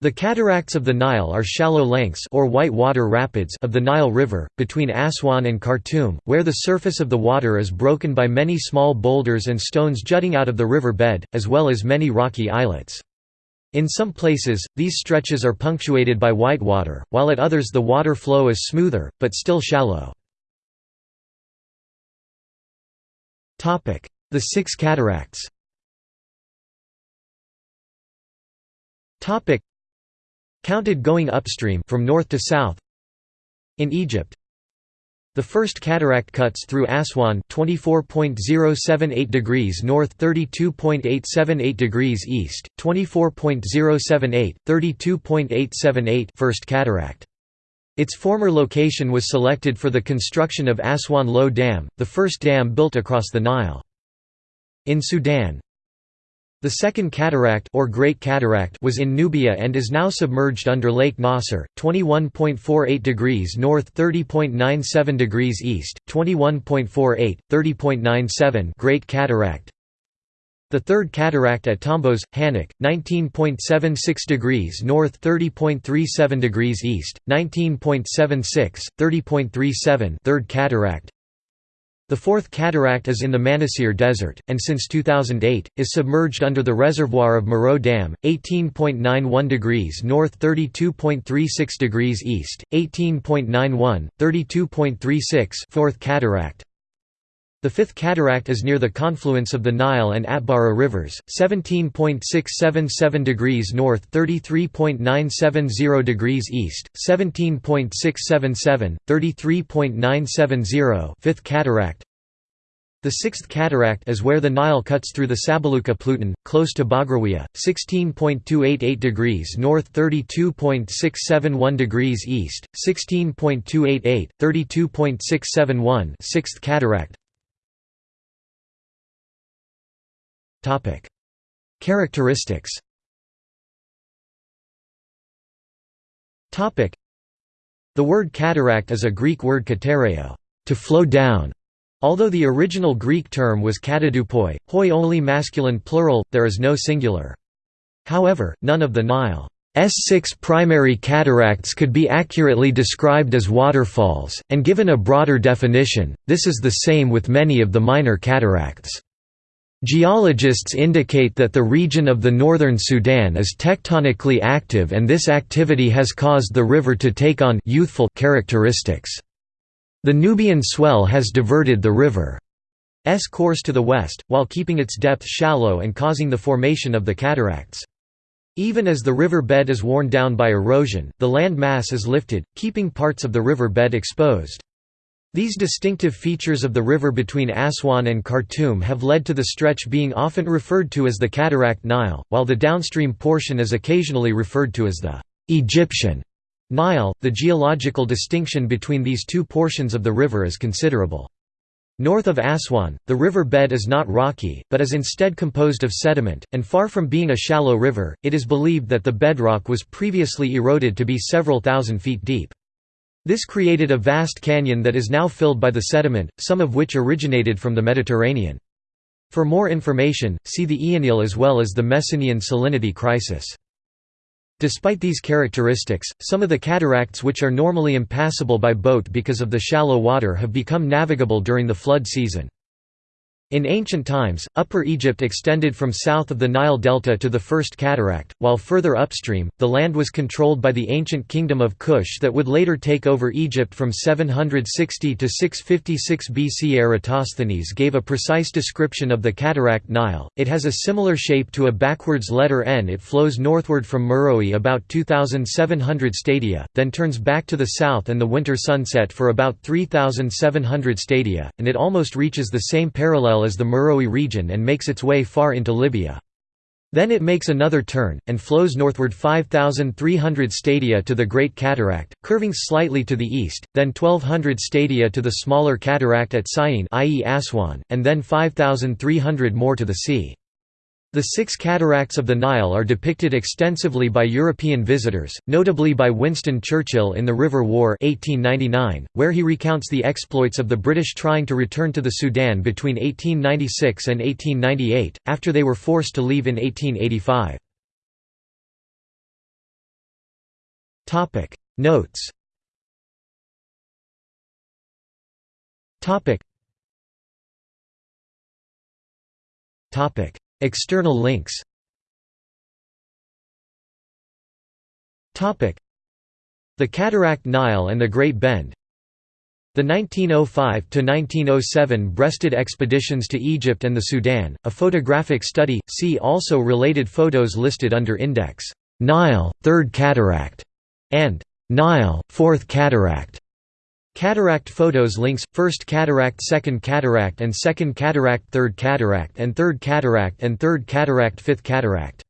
The cataracts of the Nile are shallow lengths or white water rapids of the Nile River, between Aswan and Khartoum, where the surface of the water is broken by many small boulders and stones jutting out of the river bed, as well as many rocky islets. In some places, these stretches are punctuated by whitewater, while at others the water flow is smoother, but still shallow. The Six Cataracts Counted going upstream from north to south In Egypt The first cataract cuts through Aswan 24.078 degrees north 32.878 degrees east 24.078 32.878 first cataract its former location was selected for the construction of Aswan Low Dam, the first dam built across the Nile. In Sudan, the Second Cataract or Great Cataract was in Nubia and is now submerged under Lake Nasser, 21.48 degrees north 30.97 degrees east, 21.48, 30.97 Great Cataract. The Third Cataract at Tombos, Hannak, 19.76 degrees north 30.37 degrees east, 19.76, 30.37 Third Cataract. The Fourth Cataract is in the Manasir Desert, and since 2008, is submerged under the reservoir of Meroe Dam, 18.91 degrees north 32.36 degrees east, 18.91, 32.36 Fourth Cataract. The Fifth Cataract is near the confluence of the Nile and Atbara rivers, 17.677 degrees north 33.970 degrees east, 17.677, 33.970 Fifth Cataract. The Sixth Cataract is where the Nile cuts through the Sabaluka Pluton, close to Bagrawiya, 16.288 degrees north 32.671 degrees east, 16.288, 32.671 Sixth Cataract Characteristics The word cataract is a Greek word katareo, to flow down. Although the original Greek term was katadupoi, hoi only masculine plural, there is no singular. However, none of the Nile's six primary cataracts could be accurately described as waterfalls, and given a broader definition, this is the same with many of the minor cataracts. Geologists indicate that the region of the northern Sudan is tectonically active and this activity has caused the river to take on youthful characteristics. The Nubian swell has diverted the river's course to the west, while keeping its depth shallow and causing the formation of the cataracts. Even as the river bed is worn down by erosion, the land mass is lifted, keeping parts of the river bed exposed. These distinctive features of the river between Aswan and Khartoum have led to the stretch being often referred to as the Cataract Nile, while the downstream portion is occasionally referred to as the Egyptian Nile. The geological distinction between these two portions of the river is considerable. North of Aswan, the river bed is not rocky, but is instead composed of sediment, and far from being a shallow river, it is believed that the bedrock was previously eroded to be several thousand feet deep. This created a vast canyon that is now filled by the sediment, some of which originated from the Mediterranean. For more information, see the Eonile as well as the Messinian salinity crisis. Despite these characteristics, some of the cataracts which are normally impassable by boat because of the shallow water have become navigable during the flood season. In ancient times, Upper Egypt extended from south of the Nile Delta to the First Cataract, while further upstream, the land was controlled by the ancient kingdom of Kush that would later take over Egypt from 760 to 656 BC. Eratosthenes gave a precise description of the cataract Nile. It has a similar shape to a backwards letter N. It flows northward from Meroe about 2,700 stadia, then turns back to the south and the winter sunset for about 3,700 stadia, and it almost reaches the same parallel as the Meroe region and makes its way far into Libya. Then it makes another turn, and flows northward 5,300 stadia to the Great Cataract, curving slightly to the east, then 1,200 stadia to the smaller cataract at Syene i.e. Aswan, and then 5,300 more to the sea. The six cataracts of the Nile are depicted extensively by European visitors, notably by Winston Churchill in The River War 1899, where he recounts the exploits of the British trying to return to the Sudan between 1896 and 1898, after they were forced to leave in 1885. Topic. Notes. Topic External links. The Cataract Nile and the Great Bend. The 1905–1907 Breasted expeditions to Egypt and the Sudan, a photographic study, see also related photos listed under Index, Nile, Third Cataract, and Nile, Fourth Cataract. Cataract photos links, First Cataract Second Cataract and Second Cataract Third Cataract and Third Cataract and Third Cataract Fifth Cataract